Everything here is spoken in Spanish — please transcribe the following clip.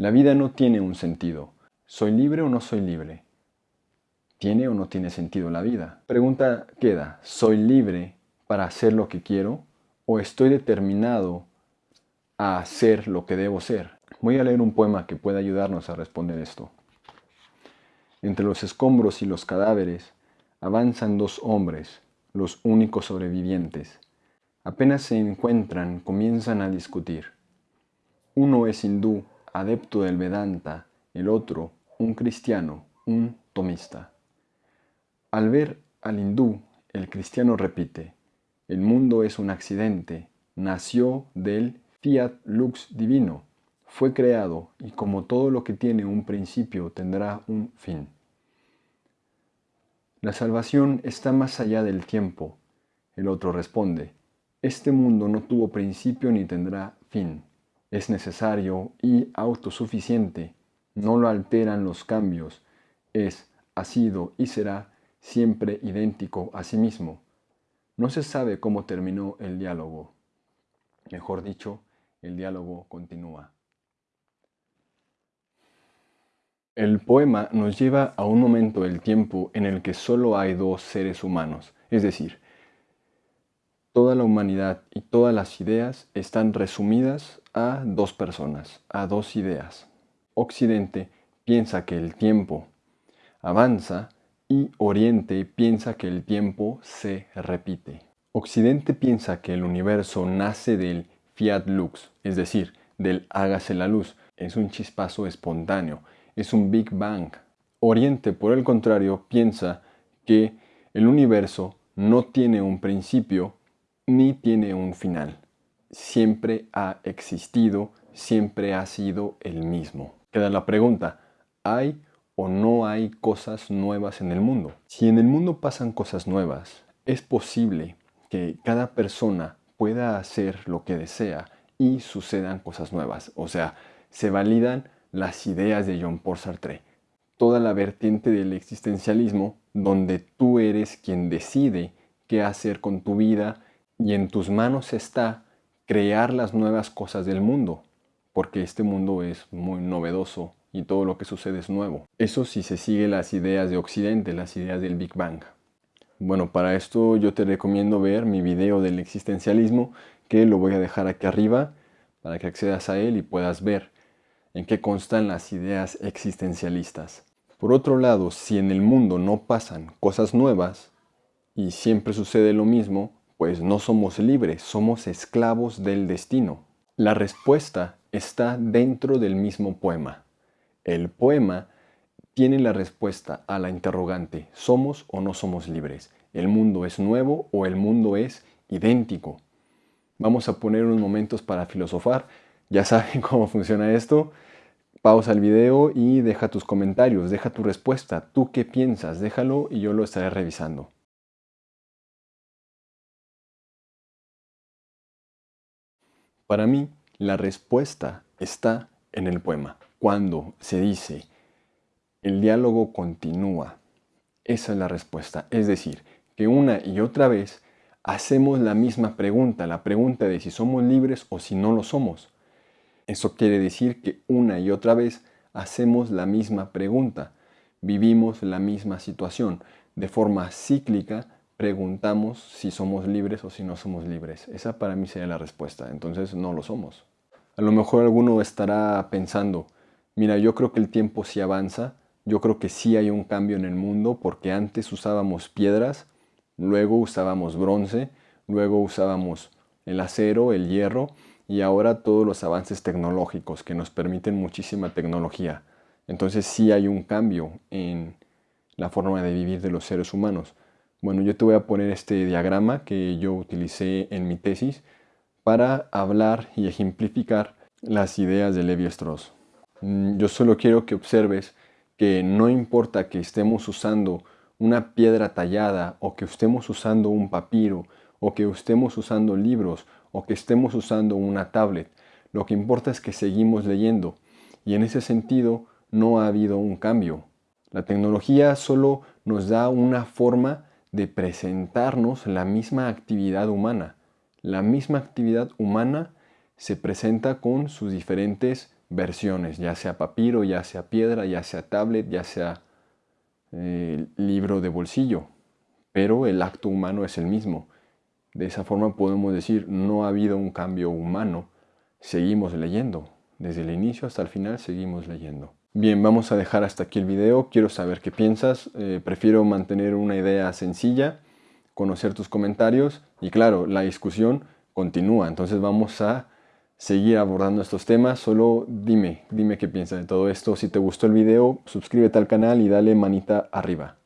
La vida no tiene un sentido. ¿Soy libre o no soy libre? ¿Tiene o no tiene sentido la vida? Pregunta queda, ¿soy libre para hacer lo que quiero o estoy determinado a hacer lo que debo ser? Voy a leer un poema que puede ayudarnos a responder esto. Entre los escombros y los cadáveres avanzan dos hombres, los únicos sobrevivientes. Apenas se encuentran, comienzan a discutir. Uno es hindú, adepto del Vedanta, el otro, un cristiano, un tomista. Al ver al hindú, el cristiano repite, el mundo es un accidente, nació del fiat lux divino, fue creado y como todo lo que tiene un principio tendrá un fin. La salvación está más allá del tiempo. El otro responde, este mundo no tuvo principio ni tendrá fin. Es necesario y autosuficiente. No lo alteran los cambios. Es, ha sido y será siempre idéntico a sí mismo. No se sabe cómo terminó el diálogo. Mejor dicho, el diálogo continúa. El poema nos lleva a un momento del tiempo en el que solo hay dos seres humanos, es decir, toda la humanidad y todas las ideas están resumidas a dos personas, a dos ideas. Occidente piensa que el tiempo avanza y Oriente piensa que el tiempo se repite. Occidente piensa que el universo nace del fiat lux, es decir, del hágase la luz, es un chispazo espontáneo es un Big Bang. Oriente, por el contrario, piensa que el universo no tiene un principio ni tiene un final. Siempre ha existido, siempre ha sido el mismo. Queda la pregunta, ¿hay o no hay cosas nuevas en el mundo? Si en el mundo pasan cosas nuevas, es posible que cada persona pueda hacer lo que desea y sucedan cosas nuevas. O sea, se validan las ideas de John Paul Sartre, toda la vertiente del existencialismo donde tú eres quien decide qué hacer con tu vida y en tus manos está crear las nuevas cosas del mundo, porque este mundo es muy novedoso y todo lo que sucede es nuevo. Eso si se sigue las ideas de Occidente, las ideas del Big Bang. Bueno, para esto yo te recomiendo ver mi video del existencialismo, que lo voy a dejar aquí arriba para que accedas a él y puedas ver en qué constan las ideas existencialistas. Por otro lado, si en el mundo no pasan cosas nuevas y siempre sucede lo mismo, pues no somos libres, somos esclavos del destino. La respuesta está dentro del mismo poema. El poema tiene la respuesta a la interrogante, ¿somos o no somos libres? ¿El mundo es nuevo o el mundo es idéntico? Vamos a poner unos momentos para filosofar ya saben cómo funciona esto. Pausa el video y deja tus comentarios, deja tu respuesta. ¿Tú qué piensas? Déjalo y yo lo estaré revisando. Para mí, la respuesta está en el poema. Cuando se dice, el diálogo continúa, esa es la respuesta. Es decir, que una y otra vez hacemos la misma pregunta, la pregunta de si somos libres o si no lo somos. Eso quiere decir que una y otra vez hacemos la misma pregunta, vivimos la misma situación. De forma cíclica preguntamos si somos libres o si no somos libres. Esa para mí sería la respuesta, entonces no lo somos. A lo mejor alguno estará pensando, mira, yo creo que el tiempo sí avanza, yo creo que sí hay un cambio en el mundo porque antes usábamos piedras, luego usábamos bronce, luego usábamos el acero, el hierro, y ahora todos los avances tecnológicos que nos permiten muchísima tecnología. Entonces sí hay un cambio en la forma de vivir de los seres humanos. Bueno, yo te voy a poner este diagrama que yo utilicé en mi tesis para hablar y ejemplificar las ideas de Levi Strauss. Mm, yo solo quiero que observes que no importa que estemos usando una piedra tallada o que estemos usando un papiro o que estemos usando libros o que estemos usando una tablet. Lo que importa es que seguimos leyendo y en ese sentido no ha habido un cambio. La tecnología solo nos da una forma de presentarnos la misma actividad humana. La misma actividad humana se presenta con sus diferentes versiones, ya sea papiro, ya sea piedra, ya sea tablet, ya sea eh, libro de bolsillo, pero el acto humano es el mismo. De esa forma podemos decir, no ha habido un cambio humano, seguimos leyendo. Desde el inicio hasta el final seguimos leyendo. Bien, vamos a dejar hasta aquí el video. Quiero saber qué piensas. Eh, prefiero mantener una idea sencilla, conocer tus comentarios y claro, la discusión continúa. Entonces vamos a seguir abordando estos temas. Solo dime, dime qué piensas de todo esto. Si te gustó el video, suscríbete al canal y dale manita arriba.